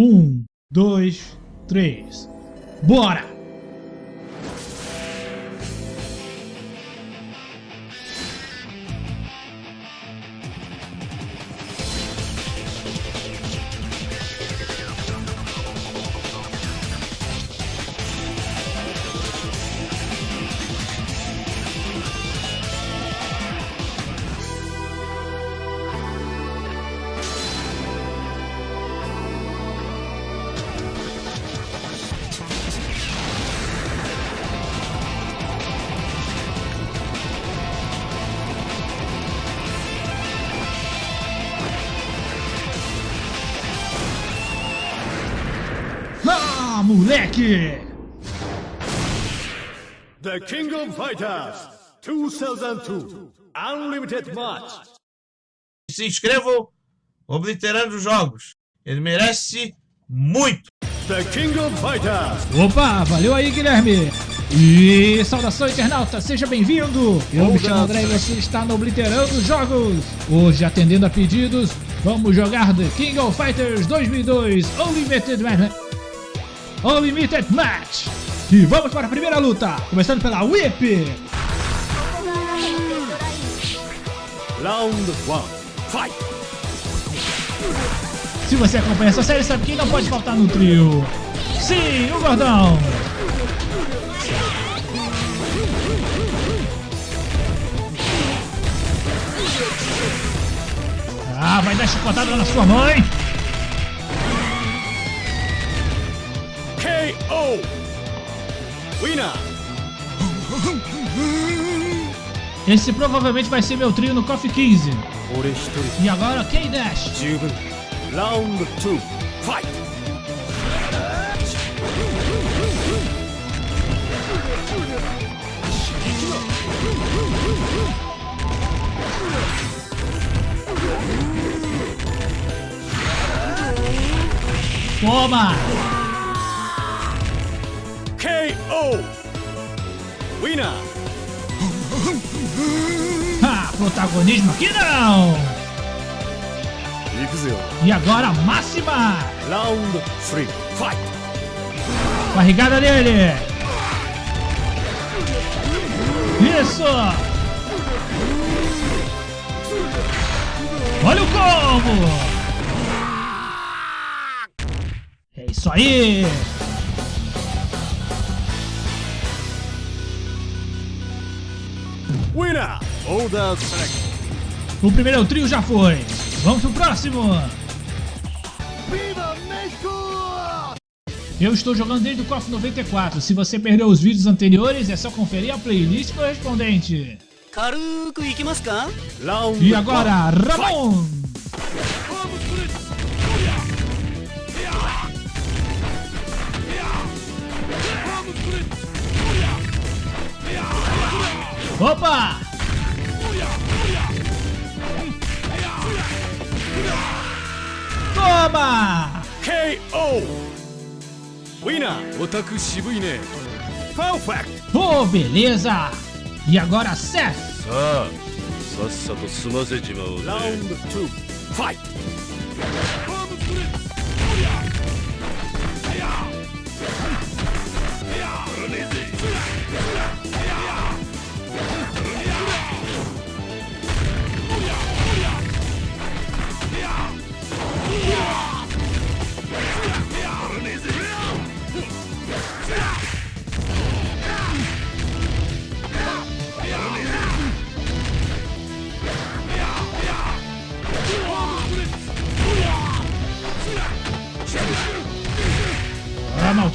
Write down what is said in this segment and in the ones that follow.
Um, dois, três. Bora! The King of Fighters 2002 Unlimited Match. Se inscrevam, obliterando os jogos. Ele merece muito. The King of Fighters Opa, valeu aí, Guilherme! E saudação internauta, seja bem-vindo! Eu me chamo André e você está no Obliterando Jogos! Hoje, atendendo a pedidos, vamos jogar The King of Fighters 2002 Unlimited Match! Unlimited Match! E vamos para a primeira luta, começando pela Whip! Round 1 Fight. Se você acompanha essa série, sabe quem não pode faltar no trio? Sim, o Gordão! Ah, vai dar chicotada na sua mãe! Esse provavelmente vai ser meu trio no KOF 15. E agora K-Dash. Round 2, fight! Toma! Show! Ah, protagonismo aqui não! E agora máxima! Round 3, fight! Barrigada dele! Isso! Olha o combo! É isso aí! Winner, Oda Select. O primeiro trio já foi. Vamos pro próximo. Eu estou jogando desde o KOF 94. Se você perdeu os vídeos anteriores, é só conferir a playlist correspondente. E agora, Ramon! Opa! Toma! KO. Winner. オタク渋いね Perfect. Oh, beleza! E agora, Seth! さあさっさと済ませちまおうぜ Round 2 Fight.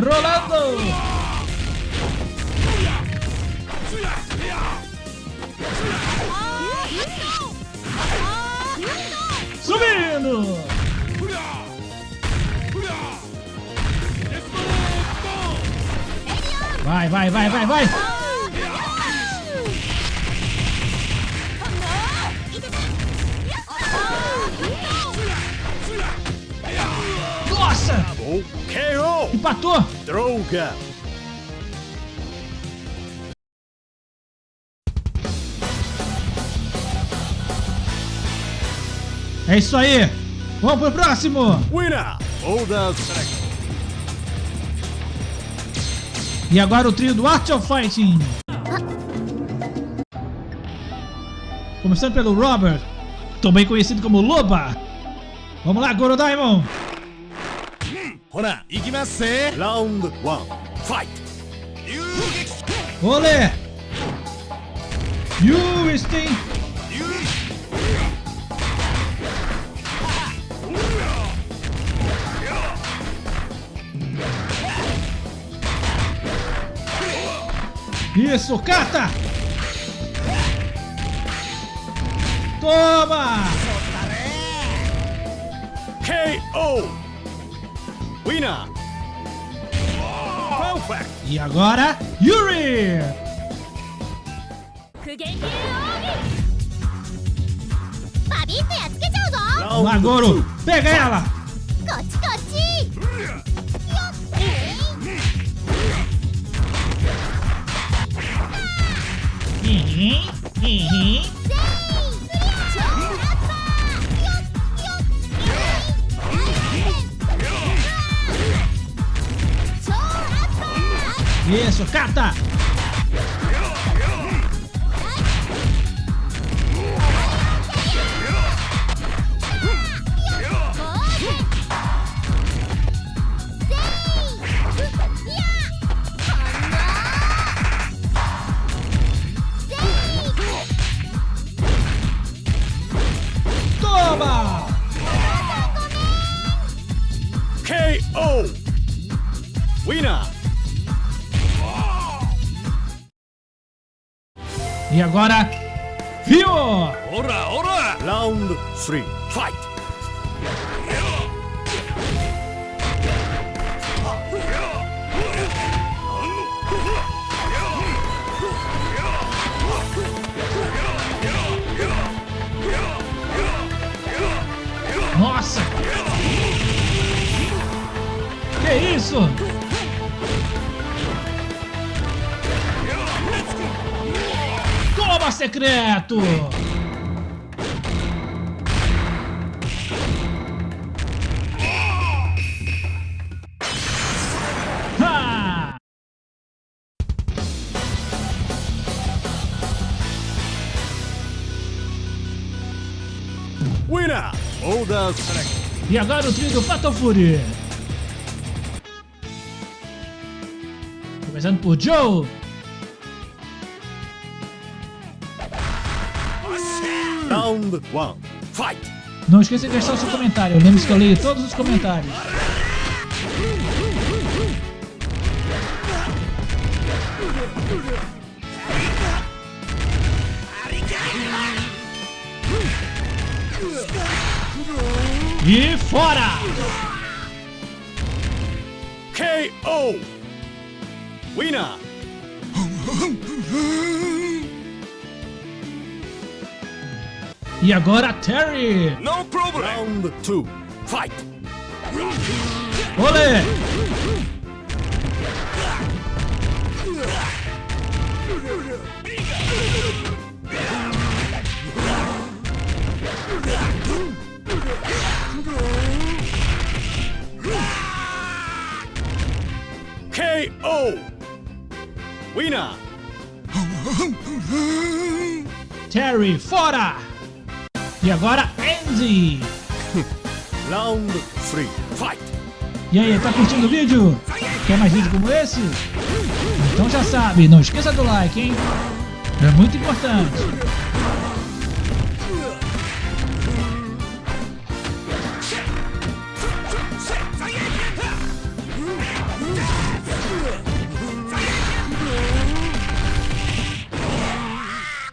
Rolando! Subindo! Vai, vai, vai, vai, vai! Nossa! Empatou! Droga! É isso aí! Vamos pro próximo! Winner! E agora o trio do Art of Fighting. Começando pelo Robert, também conhecido como Loba. Vamos lá, Goro Diamond. ほら行きますぜラウンドワンファイト遊撃ほれ You wasting! You... Isso, cata! Toma! KO! Winner! Perfect! E agora, Yuri! Magoro, pega ela! Uhum, uhum. Isso, cata! E agora, viu? Ora, ora! Round 3, fight! Secreto! Ha! Winner! Select. E agora o trio do Fatal Fury. Começando por Joe. Round 1 Fight! Não esqueça de deixar o seu comentário. Lembre-se que eu leio todos os comentários. E fora! KO! Winner! E agora Terry! No problem Round 2 Fight! Olê! KO! Winner! Terry, fora! E agora Andy! Round 3 Fight! E aí, tá curtindo o vídeo? Quer mais vídeo como esse? Então já sabe, não esqueça do like, hein? É muito importante.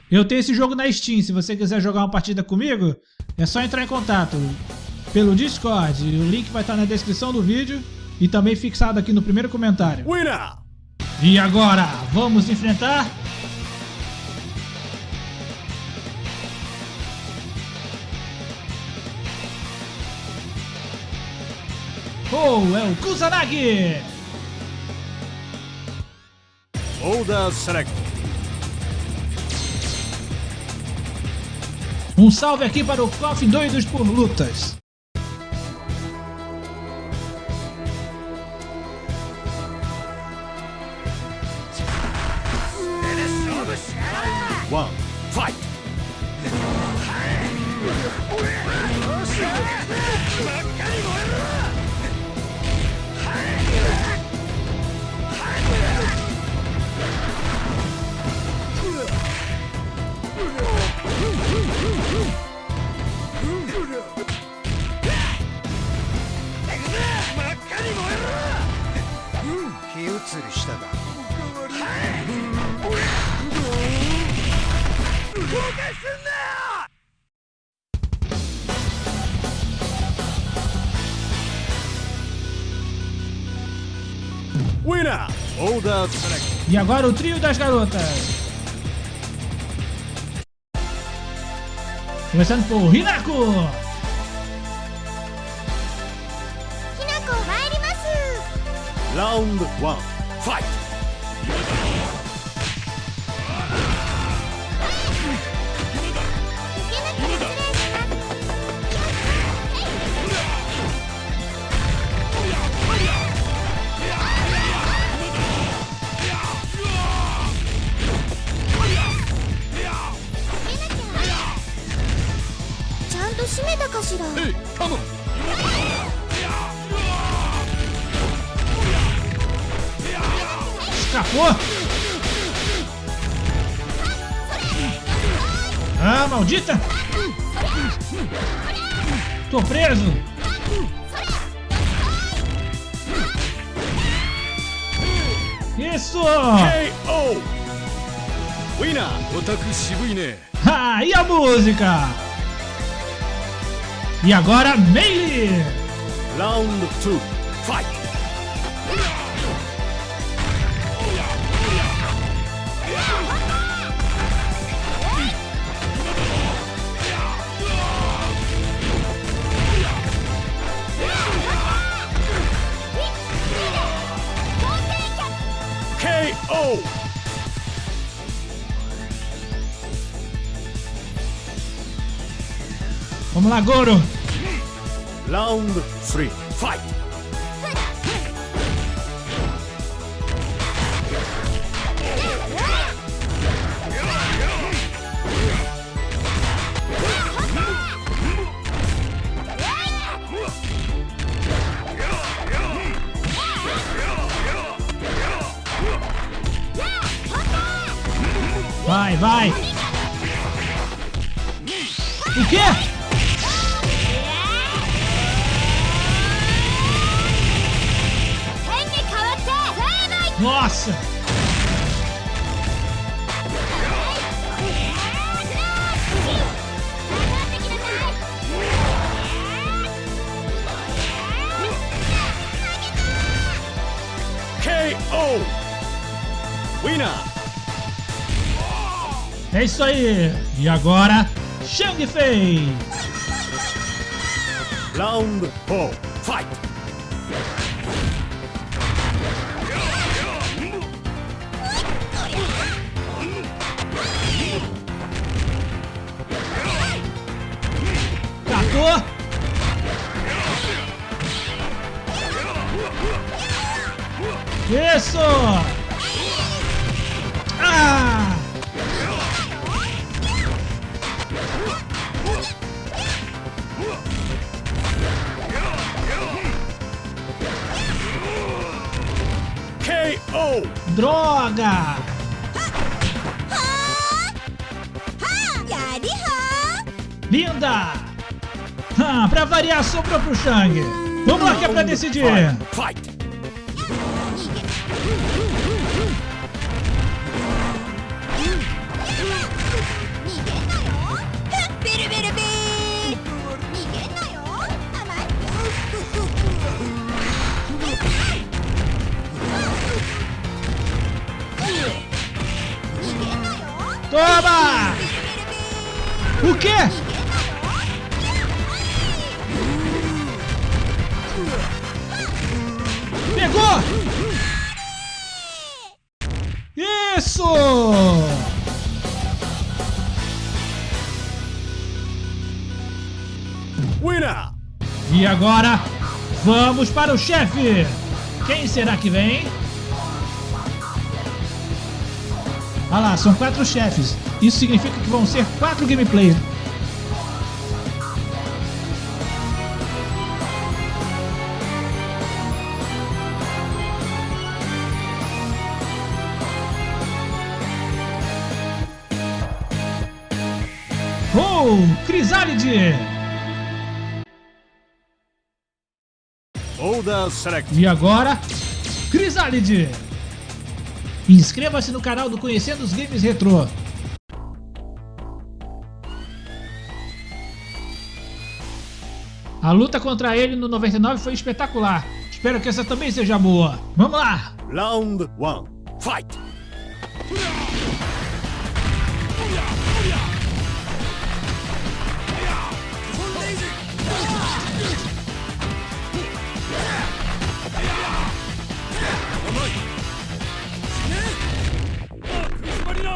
Eu tenho esse jogo na Steam, se você quiser jogar uma partida comigo, é só entrar em contato pelo Discord. O link vai estar na descrição do vídeo e também fixado aqui no primeiro comentário. Winner! E agora, vamos enfrentar... Oh, é o Kusanagi! Order select. Um salve aqui para o Coffee Doidos por Lutas. Winner! Order select. E agora o trio das garotas. Começando por Hinako. Round one, fight! 受けなきゃ失礼しますちゃんと閉めたかしら Hey, come on! escapou. Ah, maldita. Tô preso. Isso! K.O. Winner, Otaku Shibui Ah, e a música? E agora, Melee! Round 2, fight! Vamos lá, Goro! Round three, fight! Nossa! KO! Winner! É isso aí! E agora, Shang Fei! Round four, fight! Isso! Ah! KO! Droga! Linda! Ah, pra variar, sobrou pro Shang. Vamos lá que é pra decidir. Toma! O quê? Isso! Winner! E agora, vamos para o chefe! Quem será que vem? Ah lá, são quatro chefes. Isso significa que vão ser quatro gameplays. Oh, Crisálide! E agora, Crisálide! Inscreva-se no canal do Conhecendo os Games Retro. A luta contra ele no 99 foi espetacular. Espero que essa também seja boa. Vamos lá! Round 1. Fight!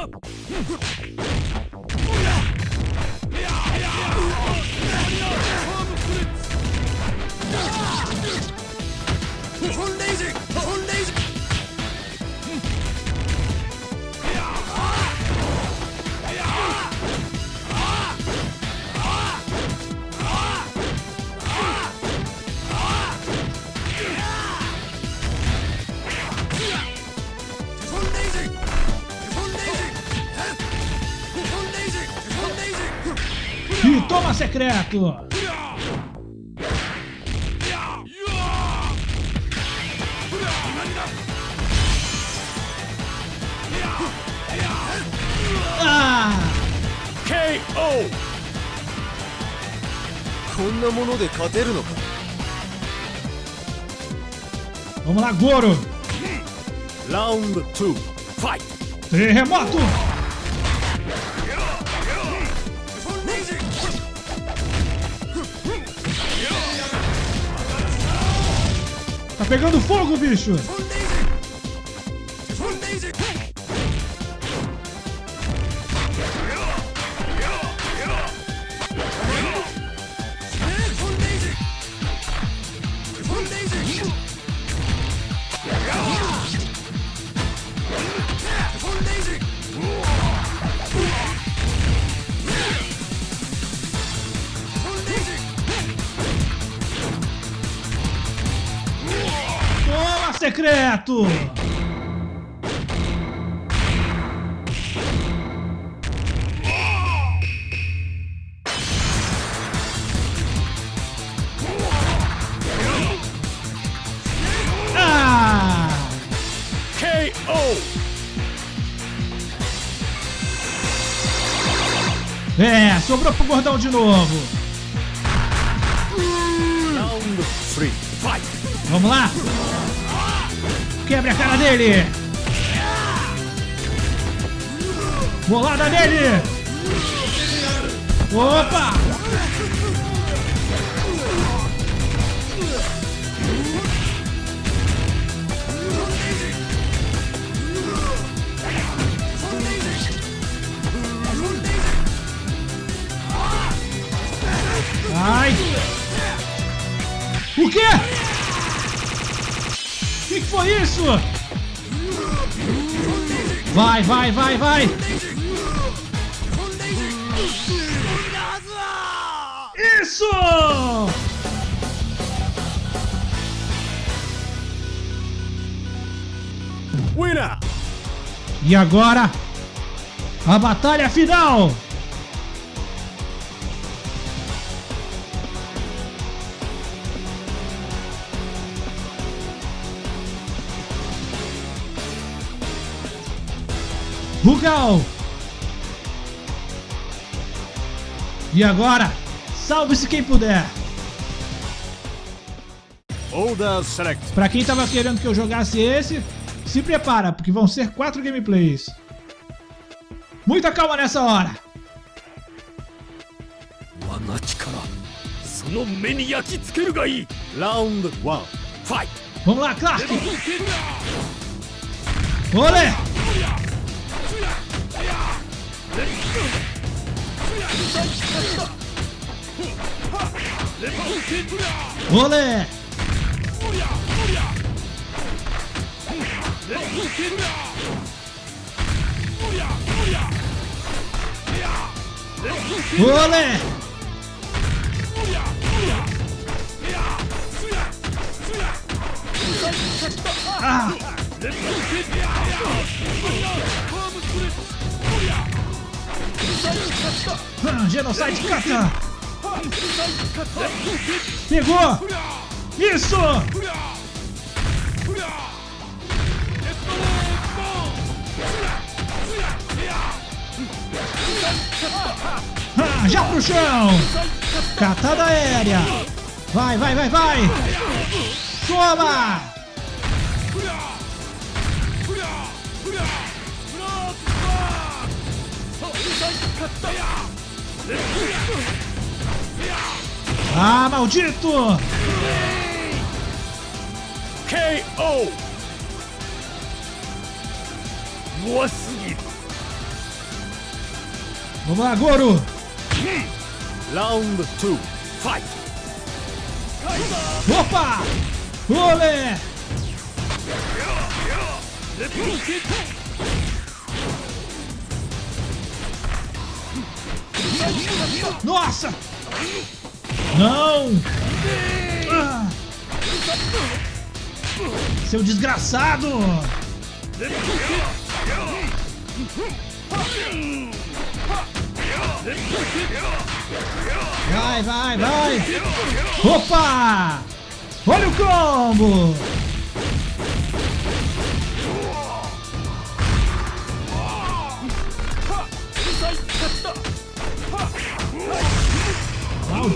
うん。secreto! Ah! KO! こんなもので勝てるのか Vamos lá, Goro! Round 2. Fight! Terremoto! Pegando fogo, bicho! Secreto! Ah! É, sobrou pro gordão de novo. Round 3. Fight! Vamos lá. Quebre a cara dele. Bolada nele. Opa! Ai! O quê? Foi isso? Vai, vai, vai, vai! Isso! Winner! E agora, a batalha final! Rugal. E agora, salve-se quem puder. Older Select. Pra quem tava querendo que eu jogasse esse, se prepara, porque vão ser quatro gameplays. Muita calma nessa hora. Round 1. Fight. Vamos lá, Clark. Olé! Olé. Olé. Ah, Genocide Kata! Pegou! Isso! Ah, já pro chão! Catada aérea! Vai, vai, vai, vai! Toma! Ah, maldito! KO! Boa seguida! Vamos lá, Goro! Round 2, fight! Opa! Olé! Nossa! Não! Ah! Seu desgraçado! Vai, vai, vai! Opa! Olha o combo!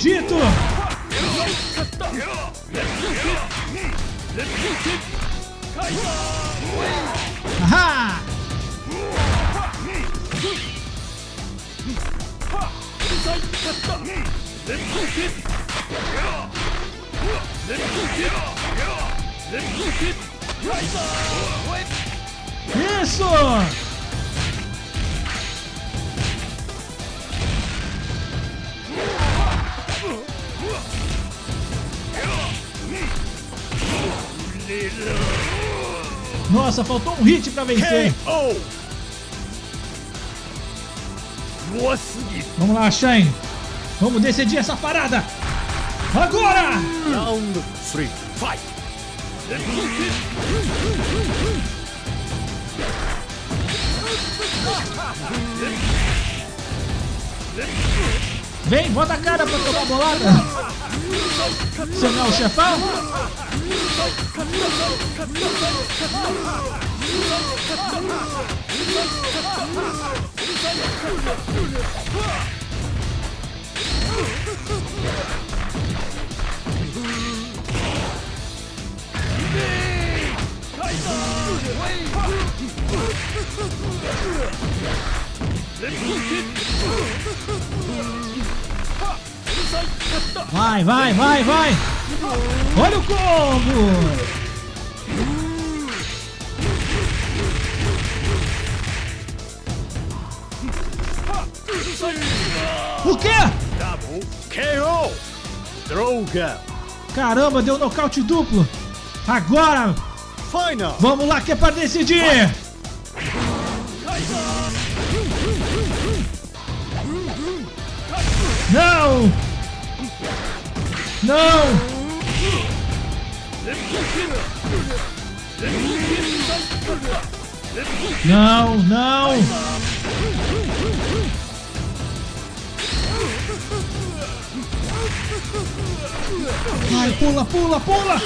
Maldito! Ahá! Isso! Nossa, faltou um hit pra vencer. Vamos lá, Shane. Vamos decidir essa parada. Agora! Round fight! Vem, bota a cara pra tomar bolada! Você não é chefão? Vai, vai, vai, vai! Olha o combo! O quê? KO! Droga! Caramba, deu nocaute duplo! Agora! Final! Vamos lá que é para decidir! Não! Não! Não, não! Vai, pula, pula, pula!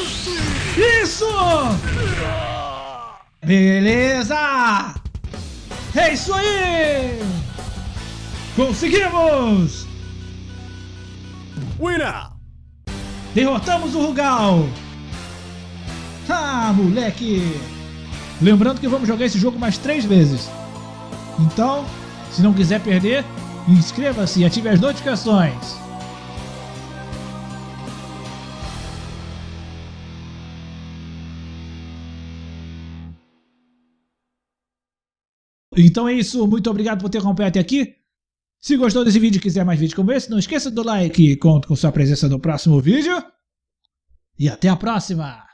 Isso! Beleza! É isso aí! Conseguimos! Winner! Derrotamos o Rugal! Ah, moleque! Lembrando que vamos jogar esse jogo mais três vezes. Então, Se não quiser perder, inscreva-se e ative as notificações. Então é isso, muito obrigado por ter acompanhado até aqui. Se gostou desse vídeo e quiser mais vídeos como esse, não esqueça do like conto com sua presença no próximo vídeo. E até a próxima!